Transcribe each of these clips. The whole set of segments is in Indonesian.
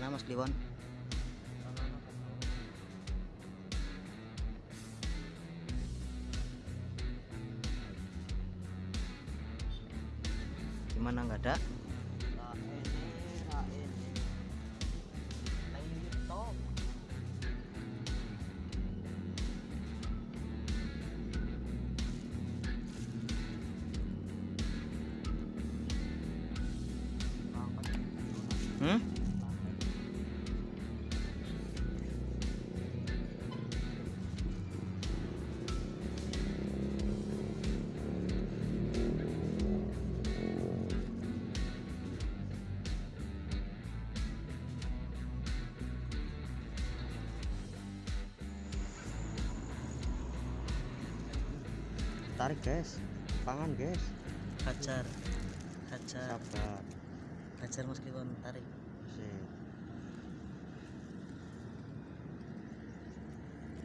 mana Mas Kliwon Tarik guys, pangan guys. hajar hajar Sabar. hajar Mas Kliwon tarik Sip.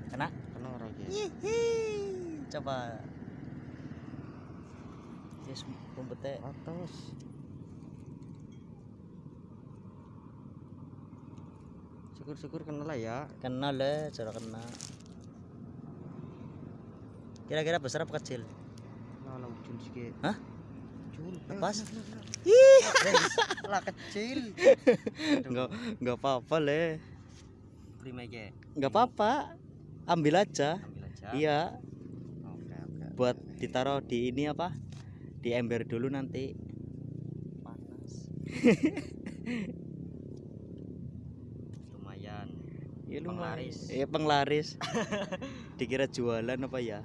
kena Kena ora guys. Coba yes rumputnya Atas. Syukur-syukur kena lah ya. kena le cara kena kira-kira besar apa kecil Nah, ujul sikit. Hah? Ujul. Lepas? Ih, lah kecil. nggak nggak apa-apa le Prima aja. nggak apa-apa ambil aja Ambil aja. iya Oke, oke. buat ditaruh di ini apa di ember dulu nanti panas. Lumayan. ya Penglaris. iya penglaris dikira jualan apa ya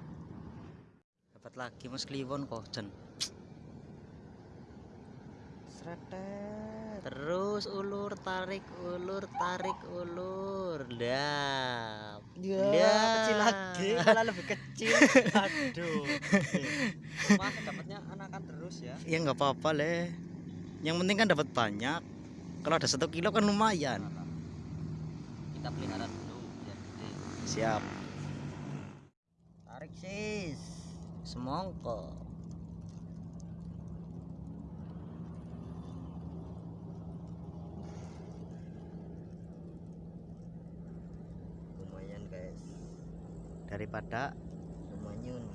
dapat lagi mas kliwon kok Jen. Sretet. terus ulur tarik ulur tarik ulur dah Ya, Ya. kecil lagi, malah lebih kecil. Aduh. Mas dapatnya anakan terus ya. ya nggak apa-apa le yang penting kan dapat banyak kalau ada satu kilo kan lumayan Kita pelihara dulu biar gede. siap Tarik sis. Semongko Lumayan guys. daripada Lumayan.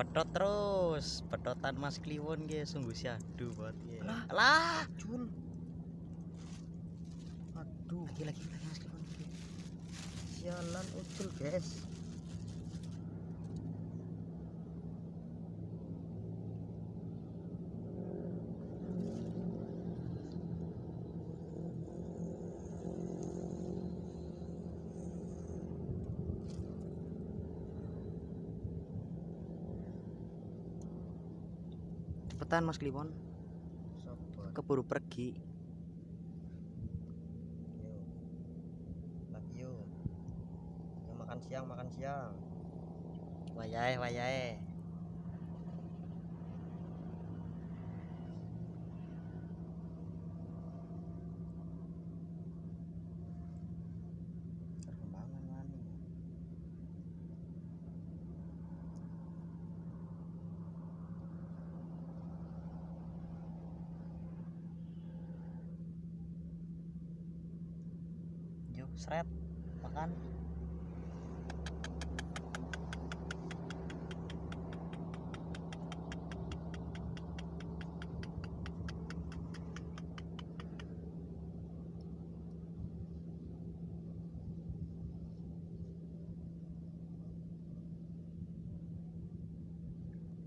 pedot terus pedotan mas kliwon guys sungguh syahdu buat ya Lah. lah Jul. Aduh, lagi lagi lagi mas kliwon sialan ucul guys. Cepetan mas kliwon keburu pergi Yo. Lagi yo. Makan siang, makan siang. wayahe wayahe seret makan.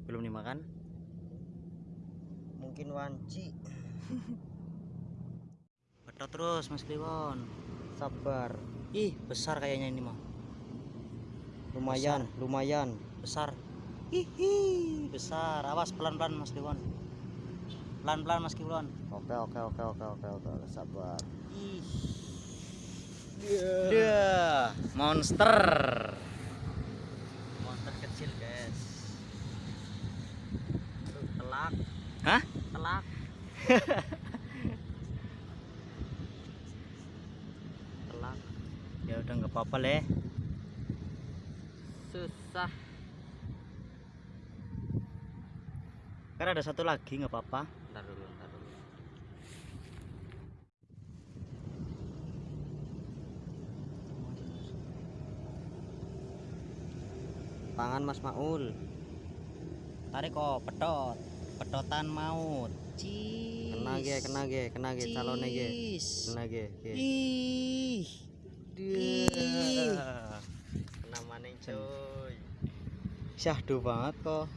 Belum dimakan? Mungkin wanci. pedot terus mas kliwon Sabar. ih besar kayaknya ini mah Lumayan, lumayan. besar. Hihi besar. Awas pelan pelan mas Kliwon pelan pelan mas Kliwon Oke, oke, oke, oke, oke, oke, sabar. ih. Dia Monster boleh. Susah. Karena ada satu lagi nggak apa-apa. Ntar dulu ntar dulu. Tangan mas maul. Tarik kok pedot. Pedotan maut. Cis. kena ge kena ge kena ge calonnya ge. Kena ge. ih. Dia. Kena maning cuy. syahdu banget kok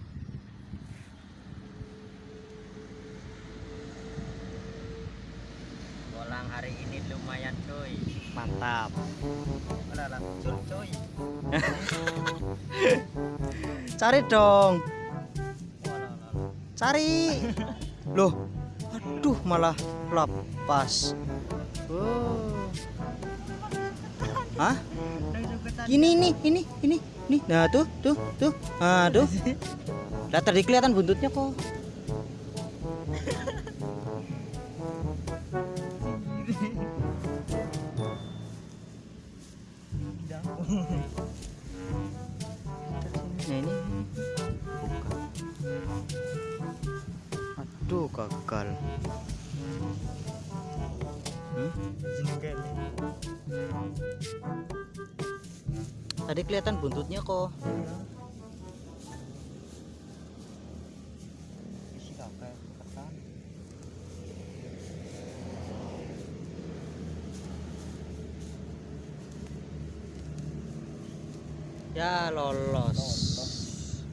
Bolang hari ini lumayan cuy. mantap Alah lah, muncul cuy. cari dong cari loh aduh malah lepas oh. Hah? Ini ini ini ini. Nih nah tuh tuh tuh. Nah tuh. Lah tadi kelihatan buntutnya kok. Nah ini. Aduh gagal. Tadi kelihatan buntutnya kok. Ya lolos.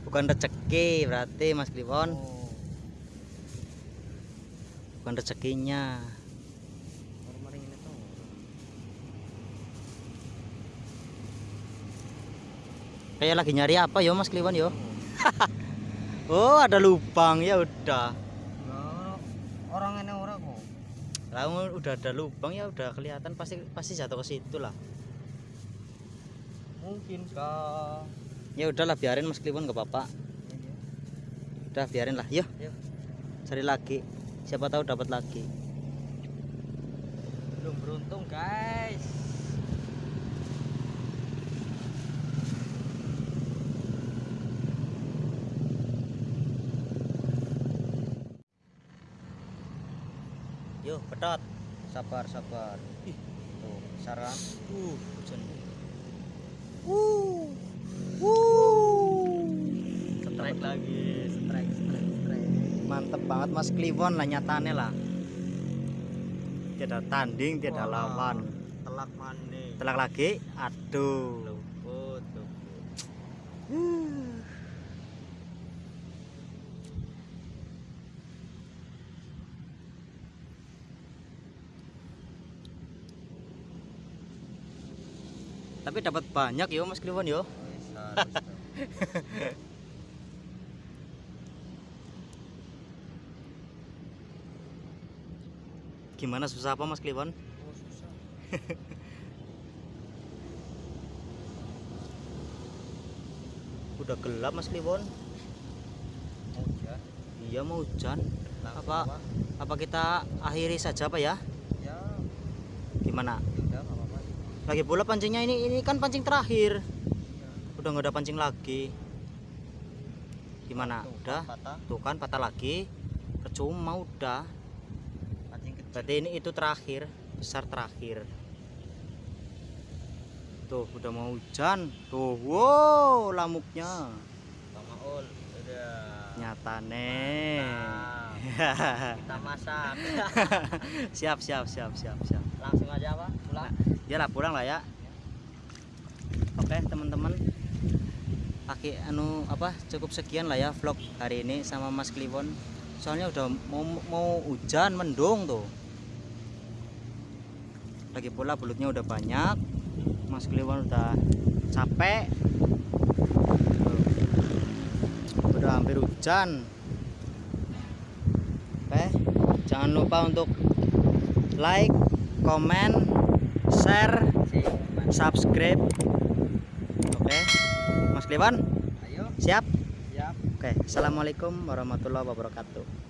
Bukan rezeki berarti Mas Kliwon. Oh, Bukan rezekinya. baru maring ini tuh. Kayak lagi nyari apa yo Mas Kliwon yo? Oh ada lubang ya udah. Nah, orang ini orang kok. Lah udah ada lubang ya udah kelihatan pasti pasti jatuh ke situ lah. Mungkin kah? Ya udahlah biarin Mas Kliwon nggak apa-apa. Udah biarin lah. Yuk Yuk. cari lagi. Siapa tahu dapat lagi. Belum beruntung guys. Yuk pedot. Sabar sabar. Ih. Tuh, saran. Uh, hujan. Uh. Uh. Strike lagi, strike strike strike. Mantep banget Mas Kliwon lah nyatane lah. Tidak tanding, tidak Wah, lawan. Telak mandi. Telak lagi. Aduh. Tapi dapat banyak yo Mas Kliwon yo. Gimana susah apa Mas Kliwon? Oh, susah. Udah gelap Mas Kliwon. Hujan. Iya mau hujan. Langsung Apa? Apa kita akhiri saja Pak ya? Ya, Gimana? Lagi pula pancingnya ini ini kan pancing terakhir. Udah nggak ada pancing lagi. Gimana? Tuh, Udah? Patah. Tuh kan patah lagi. Percuma udah. Pancing kecil. Berarti ini itu terakhir, besar terakhir. Tuh udah mau hujan. Tuh, wow, lamuknya. Bang Maul, udah. Nyata nih. Nah, kita masak. siap, siap, siap, siap, siap. Langsung aja apa? Pulang. Ya lah pulang lah ya. Oke, teman-teman. Aki anu apa cukup sekian lah ya vlog hari ini sama Mas Kliwon. Soalnya udah mau mau hujan mendung tuh. Lagi pula belutnya udah banyak. Mas Kliwon udah capek. Tuh. Udah hampir hujan. Oke, jangan lupa untuk like, komen, share, subscribe. Oke, Mas Kliwon, Ayo, siap? siap. Oke, assalamualaikum warahmatullahi wabarakatuh.